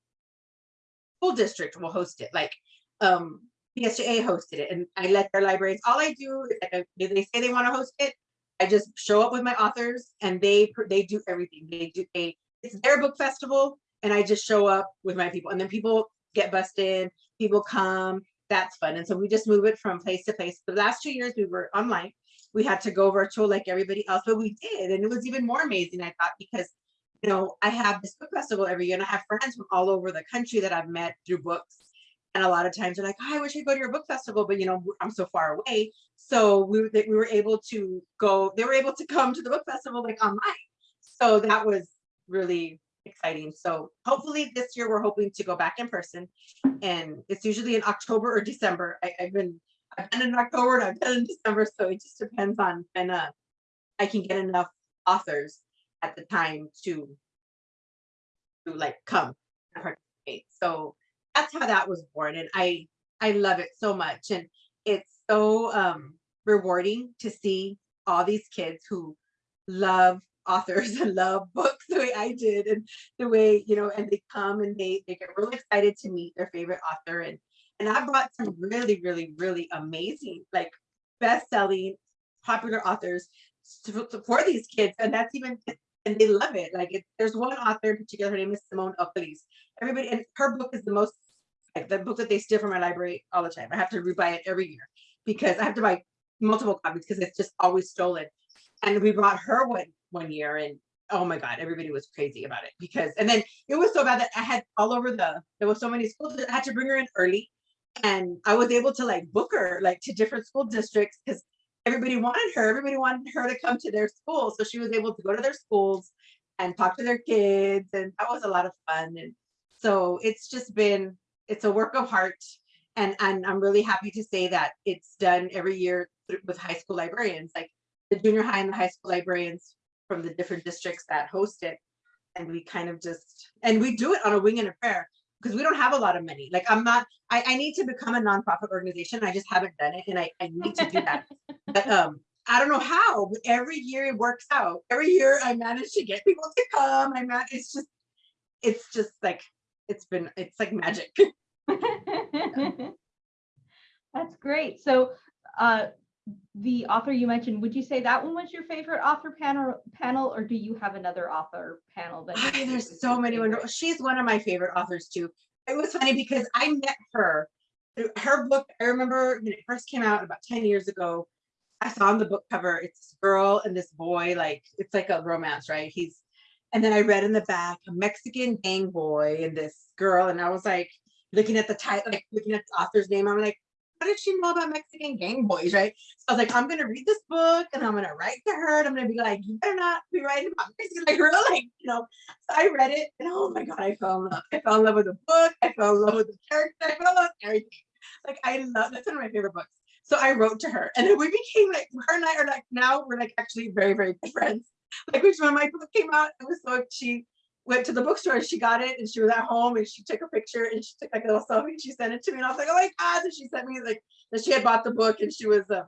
school district will host it like um PSJA hosted it and I let their libraries all I do is if they say they want to host it I just show up with my authors and they they do everything they do they it's their book festival and I just show up with my people and then people get busted, people come, that's fun. And so we just move it from place to place. The last two years we were online. We had to go virtual like everybody else, but we did. And it was even more amazing, I thought, because you know, I have this book festival every year and I have friends from all over the country that I've met through books. And a lot of times they're like, oh, I wish I'd go to your book festival, but you know, I'm so far away. So we, we were able to go, they were able to come to the book festival like online. So that was really exciting. So hopefully this year we're hoping to go back in person. And it's usually in October or December. I, I've been, I've been in October and I've been in December. So it just depends on when uh, I can get enough authors at the time to, to like come participate. So that's how that was born. And I, I love it so much. And it's so um, rewarding to see all these kids who love authors and love books the way I did and the way, you know, and they come and they, they get really excited to meet their favorite author. And, and I brought some really, really, really amazing, like best-selling popular authors to- for these kids. And that's even, and they love it. Like it, there's one author in particular, her name is Simone Elkeles. Everybody, and her book is the most, like the book that they steal from my library all the time. I have to rebuy it every year because I have to buy multiple copies because it's just always stolen. And we brought her one one year and oh my god everybody was crazy about it because and then it was so bad that i had all over the there was so many schools that i had to bring her in early and i was able to like book her like to different school districts because everybody wanted her everybody wanted her to come to their school so she was able to go to their schools and talk to their kids and that was a lot of fun and so it's just been it's a work of heart and and i'm really happy to say that it's done every year with high school librarians like the junior high and the high school librarians from the different districts that host it. And we kind of just, and we do it on a wing and a prayer because we don't have a lot of money. Like I'm not, I, I need to become a nonprofit organization. I just haven't done it and I, I need to do that. But um, I don't know how, but every year it works out. Every year I manage to get people to come. I man, it's just, it's just like, it's been, it's like magic. That's great. So uh, the author you mentioned, would you say that one was your favorite author panel, panel, or do you have another author panel that? I there's so many wonderful. She's one of my favorite authors too. It was funny because I met her. Her book, I remember when it first came out about 10 years ago. I saw on the book cover, it's this girl and this boy, like it's like a romance, right? He's and then I read in the back a Mexican gang boy and this girl, and I was like looking at the title, like looking at the author's name. I'm like, how did she know about Mexican gang Boys, right? So I was like, I'm gonna read this book and I'm gonna write to her and I'm gonna be like, you better not be writing about Mexican, like, really, like, you know. So I read it and oh my god, I fell in love. I fell in love with the book. I fell in love with the character. I fell in love with everything. Like I love that's one of my favorite books. So I wrote to her and then we became like her and I are like now we're like actually very, very good friends. Like which when my book came out, it was so she went to the bookstore and she got it and she was at home and she took a picture and she took like a little selfie and she sent it to me and I was like, oh my god! And she sent me like that she had bought the book and she was uh,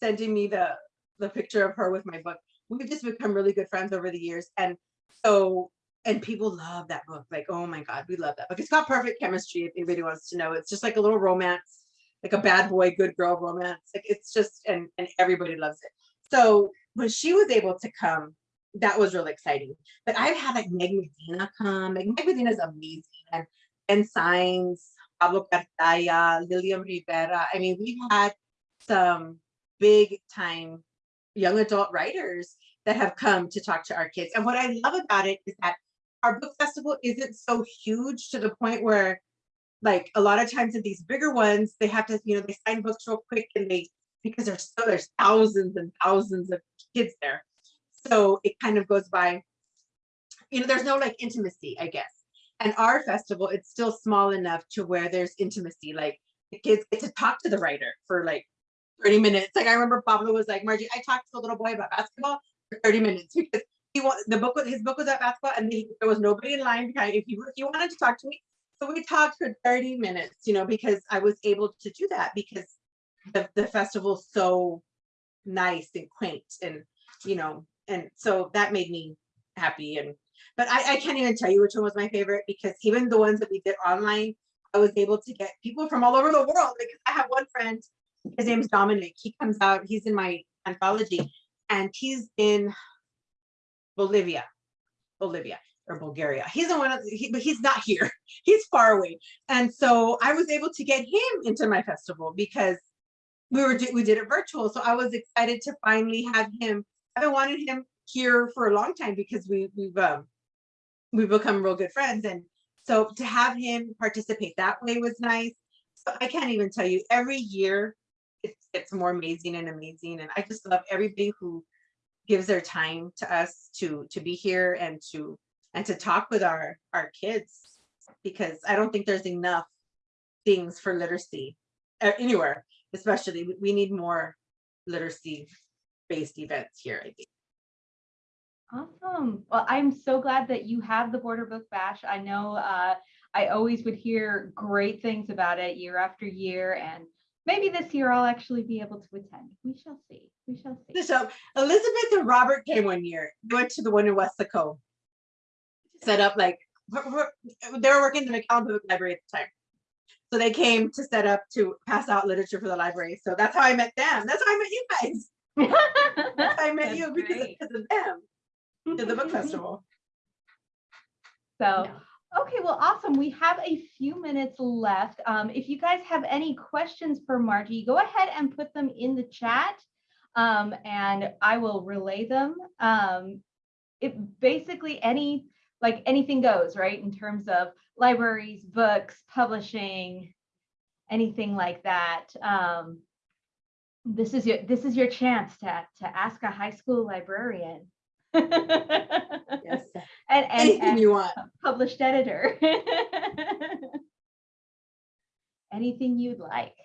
sending me the the picture of her with my book. We've just become really good friends over the years and so and people love that book. Like, oh my god, we love that book. It's got perfect chemistry. If anybody wants to know, it's just like a little romance like a bad boy, good girl romance. Like it's just, and, and everybody loves it. So when she was able to come, that was really exciting. But I've had like Meg Medina come. Like Meg Medina is amazing. And, and Signs, Pablo Cartaya, Lilliam Rivera. I mean, we've had some big time young adult writers that have come to talk to our kids. And what I love about it is that our book festival isn't so huge to the point where like a lot of times in these bigger ones, they have to, you know, they sign books real quick and they, because there's so there's thousands and thousands of kids there. So it kind of goes by, you know, there's no like intimacy, I guess. And our festival, it's still small enough to where there's intimacy. Like the kids get to talk to the writer for like 30 minutes. Like I remember Pablo was like, Margie, I talked to a little boy about basketball for 30 minutes because he want the book was his book was at basketball and he, there was nobody in line behind. If if you wanted to talk to me, so we talked for 30 minutes, you know, because I was able to do that because the, the festival's so nice and quaint and, you know, and so that made me happy. And, but I, I can't even tell you which one was my favorite because even the ones that we did online, I was able to get people from all over the world. Because I have one friend, his name's Dominic. He comes out, he's in my anthology and he's in Bolivia, Bolivia or Bulgaria. He's the one, he, but he's not here. He's far away. And so I was able to get him into my festival because we were we did it virtual. So I was excited to finally have him. I've him here for a long time because we we've um we've become real good friends. And so to have him participate that way was nice. So I can't even tell you every year it's it's more amazing and amazing. And I just love everybody who gives their time to us to to be here and to and to talk with our our kids because I don't think there's enough things for literacy uh, anywhere, especially we need more literacy based events here, I think. Awesome. Well, I'm so glad that you have the Border Book Bash. I know uh, I always would hear great things about it year after year, and maybe this year I'll actually be able to attend. We shall see. We shall see. So Elizabeth and Robert came one year. Went to the one in Weslaco set up like they were working in the McAllen Public Library at the time. So they came to set up to pass out literature for the library. So that's how I met them. That's how I met you guys. I met That's you because of, because of them to the book festival. So, okay, well, awesome. We have a few minutes left. Um, if you guys have any questions for Margie, go ahead and put them in the chat. Um, and I will relay them. Um, it basically any like anything goes, right? In terms of libraries, books, publishing, anything like that. Um, this is your this is your chance to to ask a high school librarian. Yes. and, and, Anything and you want. published editor. Anything you'd like.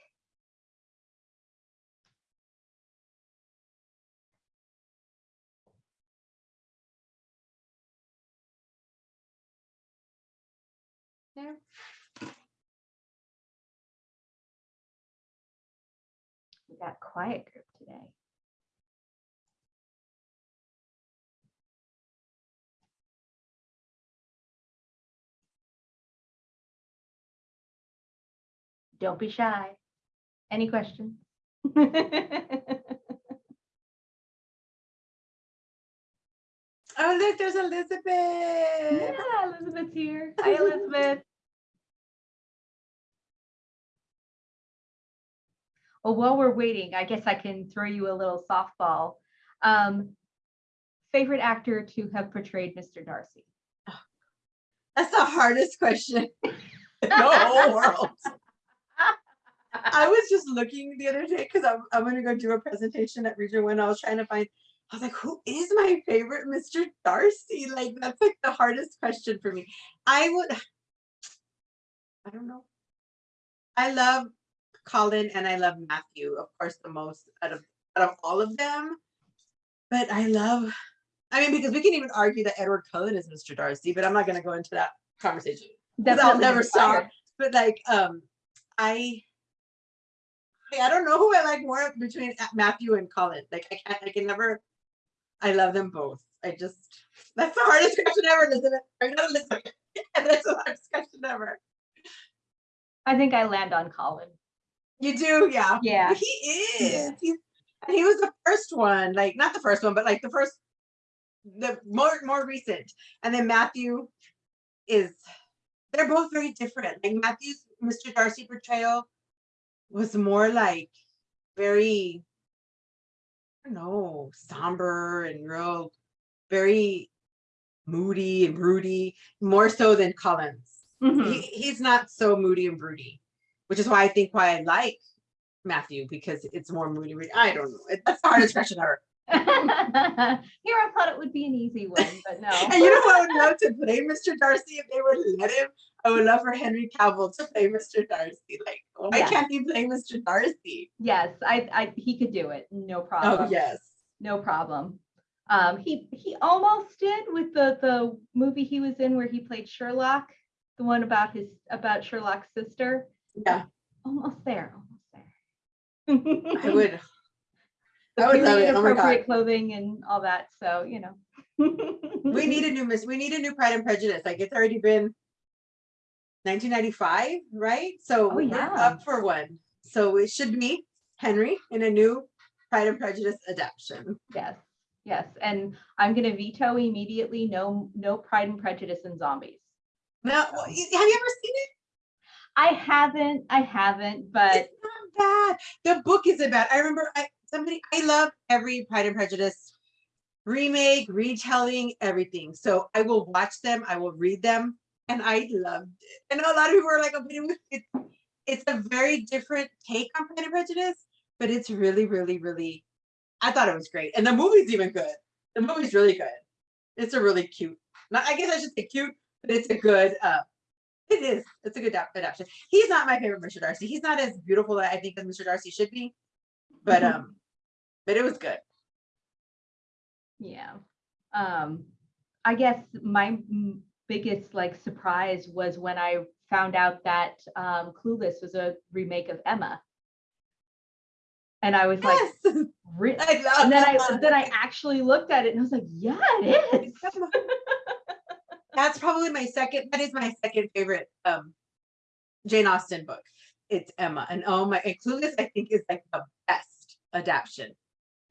Yeah. We got quiet group today. Don't be shy. Any questions? Oh, look, there's Elizabeth. Yeah, Elizabeth's here. Hi, Elizabeth. Well, while we're waiting, I guess I can throw you a little softball. Um, favorite actor to have portrayed Mr. Darcy? That's the hardest question in the whole world. I was just looking the other day because I'm, I'm gonna go do a presentation at Region One. I was trying to find, I was like, who is my favorite Mr. Darcy? Like, that's like the hardest question for me. I would, I don't know. I love Colin and I love Matthew, of course, the most out of out of all of them. But I love, I mean, because we can even argue that Edward Cullen is Mr. Darcy, but I'm not gonna go into that conversation. 'cause I'll never stop. But like, um, I, I don't know who I like more between Matthew and Colin. Like, I can't, I can never. I love them both. I just, that's the hardest question ever, Elizabeth. Or not. That's the hardest question ever. I think I land on Colin. You do, yeah. Yeah. He is. Yeah. He's, he was the first one, like not the first one, but like the first, the more more recent. And then Matthew is. They're both very different. Like Matthew's Mr. Darcy portrayal was more like very, I don't know, somber and real, very moody and broody, more so than Colin's Mhm. he, he's not so moody and broody, which is why I think why I like Matthew because it's more moody. I don't know. It- That's the hardest question ever. Here, I thought it would be an easy one, but no. And you know what I would love to play Mr. Darcy if they would let him? I would love for Henry Cavill to play Mr. Darcy. Like, why Yeah. can't he play Mr. Darcy? Yes, I, I, he could do it. No problem. Oh yes. No problem. Um, he, he almost did with the, the movie he was in where he played Sherlock, the one about his, about Sherlock's sister. Yeah, Almost there, almost there. I would. I would love it. Oh my God. appropriate clothing and all that, so, you know. We need a new Miss. We need a new Pride and Prejudice. Like it's already been 1995, right? So Oh, we're yeah. up for one. So it should be Henry in a new Pride and Prejudice adaptation. Yes, yes, and I'm gonna veto immediately, no, no Pride and Prejudice and zombies. Now, well, have you ever seen it? I haven't, I haven't, but It's not bad. The book isn't bad. I remember I somebody I love every Pride and Prejudice remake, retelling, everything. So I will watch them, I will read them, and I loved it. And a lot of people are like, oh, it's it's a very different take on Pride and Prejudice, but it's really, really, really. I thought it was great, and the movie's even good. The movie's really good. It's a really cute. Not, I guess I should say cute, but it's a good. uh It is. It's a good adaptation. He's not my favorite Mr. Darcy. He's not as beautiful that I think as Mr. Darcy should be, but Mhm. um, but it was good. yeah. Um, I guess my biggest like surprise was when I found out that um Clueless was a remake of Emma. And I was like, Yes, love. and then I, then I actually looked at it and I was like, yeah, it is. That's probably my second. That is my second favorite um Jane Austen book. It's Emma, and oh my, and Clueless I think is like the best adaptation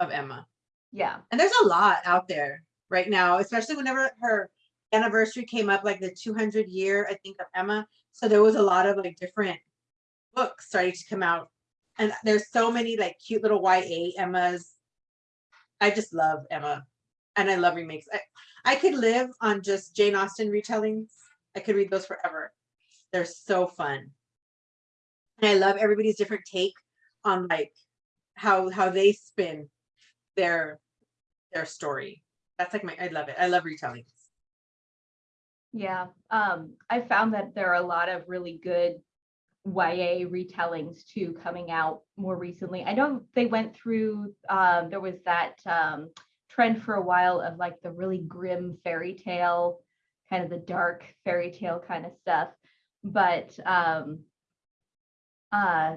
of Emma. Yeah, And there's a lot out there right now, especially whenever her anniversary came up, like the 200 year I think of Emma. So there was a lot of like different books starting to come out, and there's so many like cute little YA Emmas. I just love Emma, and I love remakes. I, I could live on just Jane Austen retellings. I could read those forever. They're so fun. And I love everybody's different take on like how how they spin their their story. That's like my I love it. I love retellings. yeah. Um, I found that there are a lot of really good YA retellings too coming out more recently. I know they went through, um, there was that um, trend for a while of like the really grim fairy tale, kind of the dark fairy tale kind of stuff. But um, uh,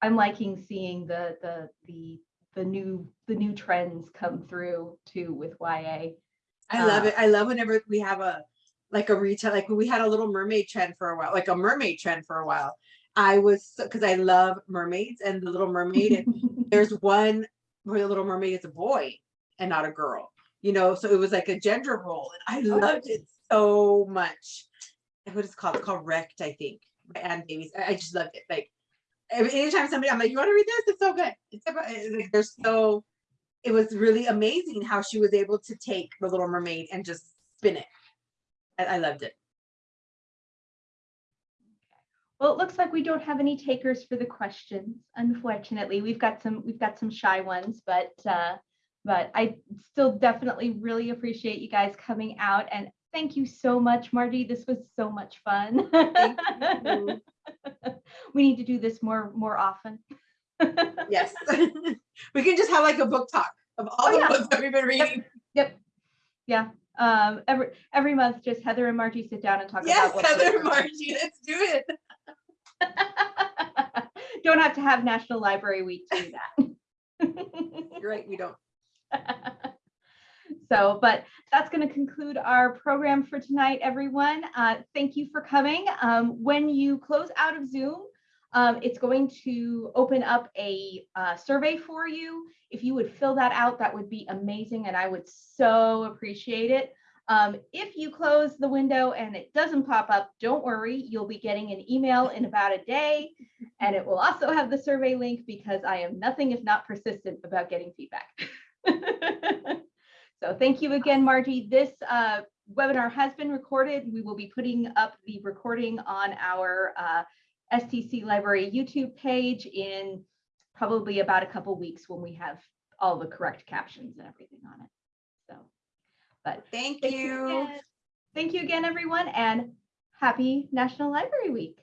I'm liking seeing the the the the new the new trends come through too with YA. I love Uh, it. I love whenever we have a like a retail like we had a little mermaid trend for a while, like a mermaid trend for a while. I was because I love mermaids and the little mermaid and there's one where the little mermaid is a boy and not a girl you know so it was like a gender role and i loved it so much. What is it called? It's called wrecked i think by anne davies. I, just loved it like anytime somebody i'm like you want to read this? It's so good. It's about it's like there's so it was really amazing how she was able to take the little mermaid and just spin it. I, I loved it. Well, it looks like we don't have any takers for the questions. Unfortunately, we've got some, we've got some shy ones, but, uh, but I still definitely really appreciate you guys coming out and thank you so much, Margie. This was so much fun. We need to do this more, more often. Yes. We can just have like a book talk of all Oh, the yeah. books that we've been reading. Yep. Yeah. Um, every, every month, just Heather and Margie sit down and talk Yes, about. what's Heather good. Margie, let's do it. Don't have to have National Library Week to do that. You're right, we don't. So, but that's going to conclude our program for tonight, everyone. Uh, thank you for coming. Um, when you close out of Zoom, um, it's going to open up a uh, survey for you. If you would fill that out, that would be amazing, and I would so appreciate it. Um, if you close the window and it doesn't pop up, don't worry. You'll be getting an email in about a day, and it will also have the survey link because I am nothing if not persistent about getting feedback. So thank you again, Margie. This uh, webinar has been recorded. We will be putting up the recording on our uh, STC Library YouTube page in probably about a couple weeks when we have all the correct captions and everything on it. So, but Thank thank you. again. Thank you again, everyone, and happy National Library Week.